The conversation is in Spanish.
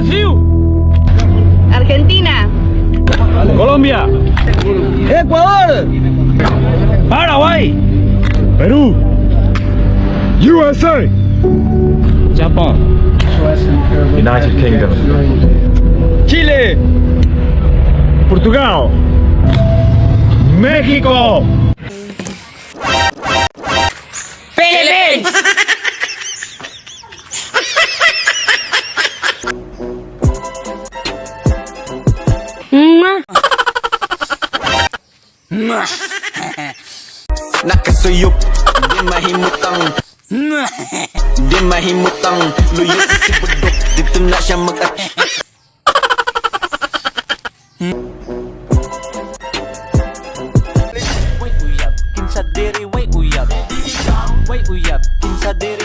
Brasil, Argentina. Colombia, Ecuador. Paraguay, Perú. USA. Japón, United Kingdom. Chile, Portugal. México. Nakasuyup, di mahimutang. Di mahimutang. Luyo sa si budok, dito na siya mag Way uyab, kinsa diri way uyab. Way uyab, kinsa diri